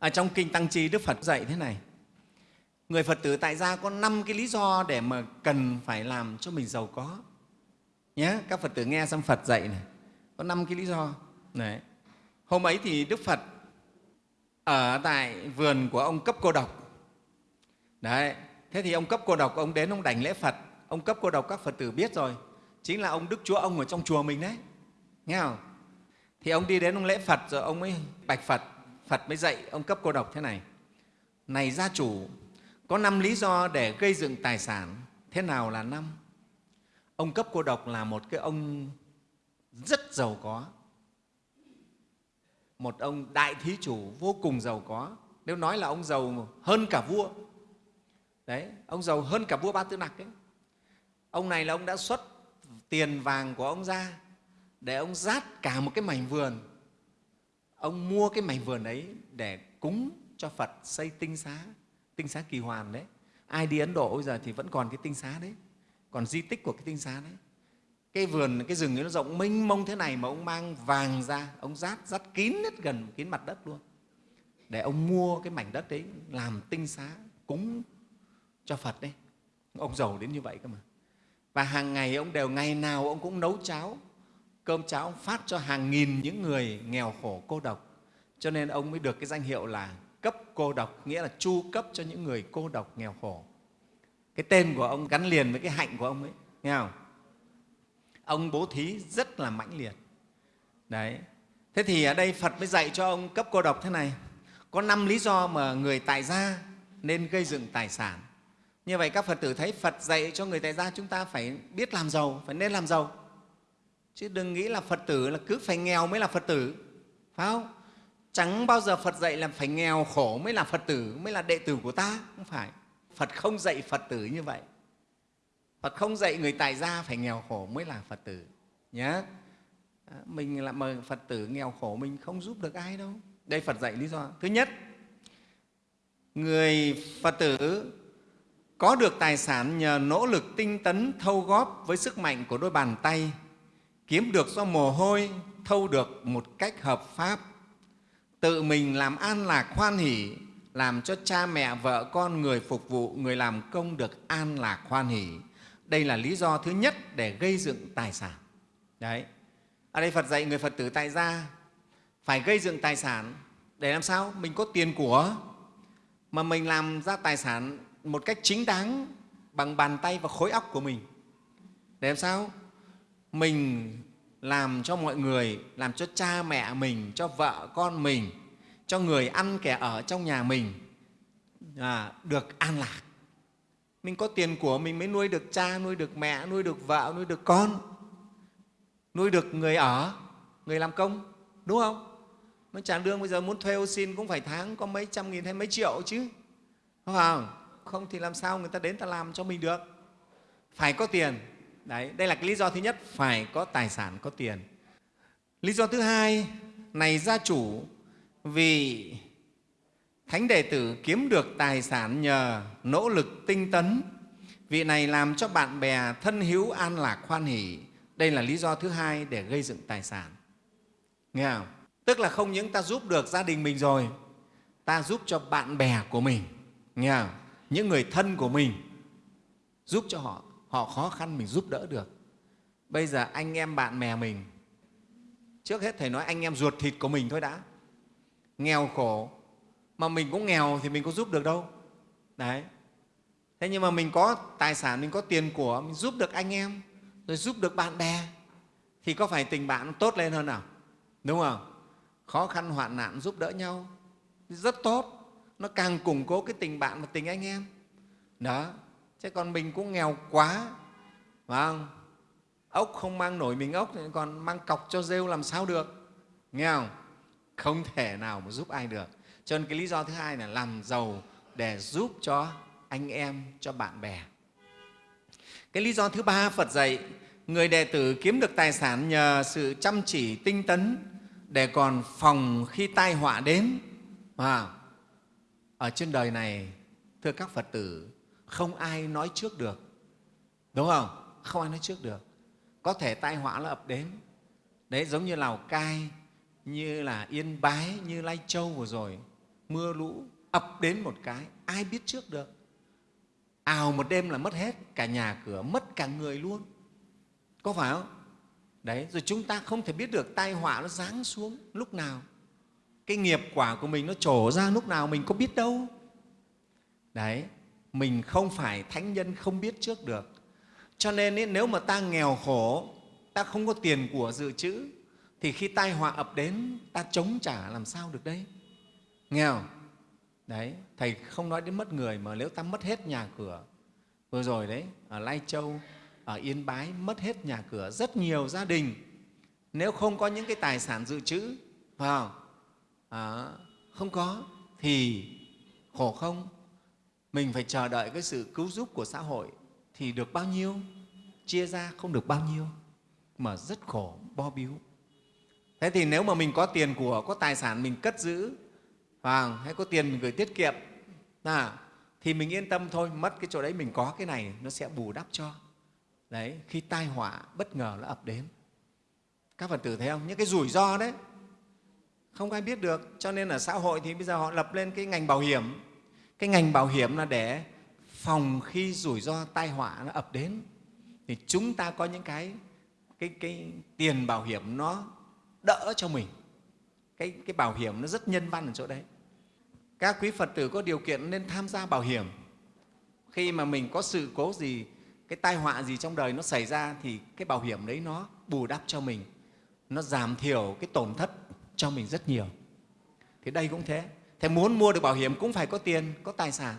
ở trong kinh tăng chi đức phật dạy thế này. Người phật tử tại gia có năm cái lý do để mà cần phải làm cho mình giàu có. Nhé các phật tử nghe xem phật dạy này, có năm cái lý do. Đấy. hôm ấy thì đức phật ở tại vườn của ông cấp cô độc. Đấy. thế thì ông cấp cô độc, ông đến ông đảnh lễ phật. Ông cấp cô độc, các phật tử biết rồi. Chính là ông đức chúa ông ở trong chùa mình đấy. Nghe không? Thì ông đi đến ông lễ phật, rồi ông mới bạch phật phật mới dạy ông cấp cô độc thế này. Này gia chủ, có năm lý do để gây dựng tài sản, thế nào là năm? Ông cấp cô độc là một cái ông rất giàu có. Một ông đại thí chủ vô cùng giàu có. Nếu nói là ông giàu hơn cả vua, đấy, ông giàu hơn cả vua ba tư nặc ấy. ông này là ông đã xuất tiền vàng của ông ra để ông rát cả một cái mảnh vườn ông mua cái mảnh vườn ấy để cúng cho phật xây tinh xá tinh xá kỳ hoàn đấy. Ai đi ấn độ bây giờ thì vẫn còn cái tinh xá đấy, còn di tích của cái tinh xá đấy. Cái vườn, cái rừng ấy nó rộng mênh mông thế này mà ông mang vàng ra, ông rát rát kín hết gần, kín mặt đất luôn. Để ông mua cái mảnh đất đấy làm tinh xá cúng cho phật đấy. Ông giàu đến như vậy cơ mà. Và hàng ngày ông đều, ngày nào ông cũng nấu cháo cơm cháo ông phát cho hàng nghìn những người nghèo khổ cô độc. Cho nên ông mới được cái danh hiệu là cấp cô độc, nghĩa là chu cấp cho những người cô độc nghèo khổ. Cái tên của ông gắn liền với cái hạnh của ông ấy, nghe không? Ông bố thí rất là mãnh liệt. Đấy. Thế thì ở đây phật mới dạy cho ông cấp cô độc thế này. Có năm lý do mà người tài gia nên gây dựng tài sản. Như vậy các phật tử thấy phật dạy cho người tài gia chúng ta phải biết làm giàu, phải nên làm giàu chứ đừng nghĩ là phật tử là cứ phải nghèo mới là phật tử, phải không? Chẳng bao giờ phật dạy là phải nghèo khổ mới là phật tử, mới là đệ tử của ta, không phải. Phật không dạy phật tử như vậy. Phật không dạy người tại gia phải nghèo khổ mới là phật tử nhé à, mình là mời phật tử nghèo khổ mình không giúp được ai đâu. Đây phật dạy lý do. Thứ nhất, người phật tử có được tài sản nhờ nỗ lực tinh tấn, thâu góp với sức mạnh của đôi bàn tay kiếm được do mồ hôi, thâu được một cách hợp pháp. Tự mình làm an lạc hoan hỷ, làm cho cha mẹ vợ con người phục vụ người làm công được an lạc hoan hỷ. Đây là lý do thứ nhất để gây dựng tài sản. Đấy. Ở đây phật dạy người phật tử tại gia phải gây dựng tài sản để làm sao? Mình có tiền của. Mà mình làm ra tài sản một cách chính đáng bằng bàn tay và khối óc của mình. Để làm sao? Mình làm cho mọi người làm cho cha mẹ mình cho vợ con mình cho người ăn kẻ ở trong nhà mình à, được an lạc. Mình có tiền của mình mới nuôi được cha nuôi được mẹ nuôi được vợ nuôi được con nuôi được người ở người làm công đúng không? Mới trả lương bây giờ muốn thuê ô xin cũng phải tháng có mấy trăm nghìn hay mấy triệu chứ. Không? Không thì làm sao người ta đến ta làm cho mình được? Phải có tiền đấy, đây là cái lý do thứ nhất, phải có tài sản, có tiền. Lý do thứ hai, này gia chủ, vì thánh đệ tử kiếm được tài sản nhờ nỗ lực tinh tấn, vị này làm cho bạn bè thân hữu an lạc khoan hỷ. Đây là lý do thứ hai để gây dựng tài sản. Nghe không? Tức là không những ta giúp được gia đình mình rồi, ta giúp cho bạn bè của mình. Nghe không? những người thân của mình giúp cho họ họ khó khăn mình giúp đỡ được. Bây giờ anh em bạn bè mình, trước hết thầy nói anh em ruột thịt của mình thôi đã. Nghèo khổ, mà mình cũng nghèo thì mình có giúp được đâu. Đấy. Thế nhưng mà mình có tài sản, mình có tiền của, mình giúp được anh em, rồi giúp được bạn bè, thì có phải tình bạn tốt lên hơn nào? Đúng không? Khó khăn, hoạn nạn, giúp đỡ nhau, rất tốt. Nó càng củng cố cái tình bạn và tình anh em. Đó chứ còn mình cũng nghèo quá phải không? Ốc không mang nổi mình ốc thì còn mang cọc cho rêu làm sao được? Nghe không? Không thể nào mà giúp ai được. Cho nên cái lý do thứ hai là làm giàu để giúp cho anh em cho bạn bè. Cái lý do thứ ba phật dạy người đệ tử kiếm được tài sản nhờ sự chăm chỉ tinh tấn để còn phòng khi tai họa đến. À, ở trên đời này thưa các phật tử không ai nói trước được. Đúng không? Không ai nói trước được. Có thể tai họa nó ập đến. Đấy, giống như lào cai, như là yên bái, như lai châu vừa rồi. Mưa lũ ập đến một cái, ai biết trước được. Ào một đêm là mất hết, cả nhà cửa mất cả người luôn. Có phải không? Đấy, rồi chúng ta không thể biết được tai họa nó giáng xuống lúc nào. Cái nghiệp quả của mình nó trổ ra lúc nào mình có biết đâu. Đấy mình không phải thánh nhân không biết trước được. Cho nên ý, nếu mà ta nghèo khổ ta không có tiền của dự trữ thì khi tai họa ập đến ta chống trả làm sao được đấy nghèo đấy thầy không nói đến mất người mà nếu ta mất hết nhà cửa vừa rồi đấy ở lai châu ở yên bái mất hết nhà cửa rất nhiều gia đình nếu không có những cái tài sản dự trữ vào à, không có thì khổ không? Mình phải chờ đợi cái sự cứu giúp của xã hội thì được bao nhiêu chia ra không được bao nhiêu mà rất khổ bo biếu. Thế thì nếu mà mình có tiền của có tài sản mình cất giữ hoặc hay có tiền mình gửi tiết kiệm à, thì mình yên tâm thôi mất cái chỗ đấy mình có cái này nó sẽ bù đắp cho. Đấy khi tai họa bất ngờ nó ập đến. Các phật tử thấy không? Những cái rủi ro đấy. Không ai biết được cho nên ở xã hội thì bây giờ họ lập lên cái ngành bảo hiểm cái ngành bảo hiểm là để phòng khi rủi ro tai họa nó ập đến. Thì chúng ta có những cái cái, cái tiền bảo hiểm nó đỡ cho mình. Cái, cái bảo hiểm nó rất nhân văn ở chỗ đấy. Các quý phật tử có điều kiện nên tham gia bảo hiểm. Khi mà mình có sự cố gì cái tai họa gì trong đời nó xảy ra thì cái bảo hiểm đấy nó bù đắp cho mình. Nó giảm thiểu cái tổn thất cho mình rất nhiều. Thì đây cũng thế thế muốn mua được bảo hiểm cũng phải có tiền, có tài sản.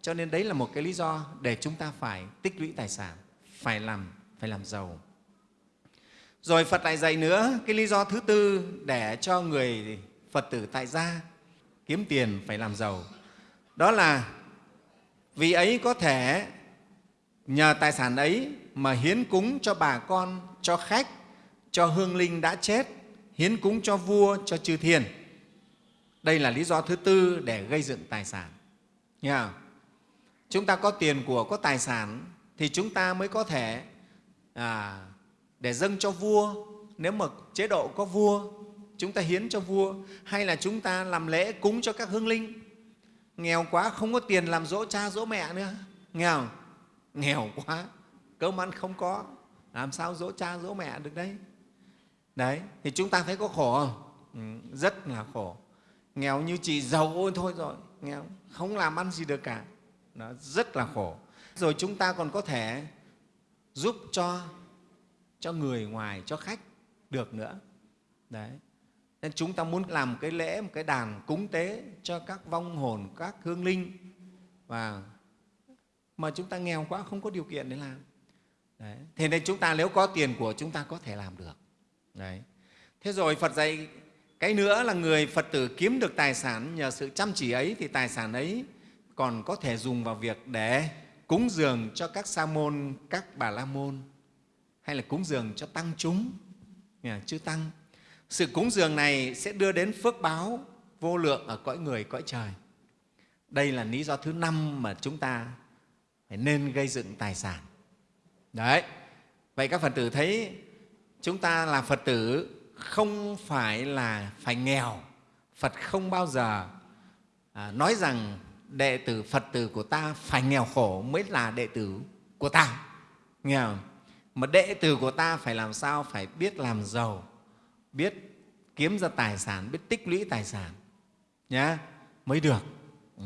Cho nên đấy là một cái lý do để chúng ta phải tích lũy tài sản, phải làm phải làm giàu. Rồi phật lại dạy nữa cái lý do thứ tư để cho người phật tử tại gia kiếm tiền phải làm giàu. Đó là vì ấy có thể nhờ tài sản ấy mà hiến cúng cho bà con, cho khách, cho hương linh đã chết, hiến cúng cho vua, cho chư thiên đây là lý do thứ tư để gây dựng tài sản. Nghe chúng ta có tiền của có tài sản thì chúng ta mới có thể à, để dâng cho vua. Nếu mà chế độ có vua chúng ta hiến cho vua. Hay là chúng ta làm lễ cúng cho các hương linh. Nghèo quá không có tiền làm dỗ cha dỗ mẹ nữa. Nghèo nghèo quá cơm ăn không có. Làm sao dỗ cha dỗ mẹ được đấy? Đấy thì chúng ta thấy có khổ không? Ừ, rất là khổ nghèo như chị giàu ôi thôi rồi. Nghèo, không làm ăn gì được cả. Nó rất là khổ. Rồi chúng ta còn có thể giúp cho cho người ngoài, cho khách được nữa. Đấy. Nên chúng ta muốn làm cái lễ, một cái đàn cúng tế cho các vong hồn, các hương linh. Và mà chúng ta nghèo quá, không có điều kiện để làm. Đấy. thế nên chúng ta nếu có tiền của chúng ta có thể làm được. Đấy. thế rồi phật dạy cái nữa là người phật tử kiếm được tài sản, nhờ sự chăm chỉ ấy thì tài sản ấy còn có thể dùng vào việc để cúng dường cho các sa môn, các bà la môn, hay là cúng dường cho tăng chúng chư tăng. Sự cúng dường này sẽ đưa đến phước báo vô lượng ở cõi người, cõi trời. Đây là lý do thứ năm mà chúng ta phải nên gây dựng tài sản. Đấy. Vậy các phật tử thấy chúng ta là phật tử không phải là phải nghèo. Phật không bao giờ à, nói rằng đệ tử phật tử của ta phải nghèo khổ mới là đệ tử của ta. Nghèo mà đệ tử của ta phải làm sao? Phải biết làm giàu biết kiếm ra tài sản biết tích lũy tài sản. Nhá mới được. Ừ.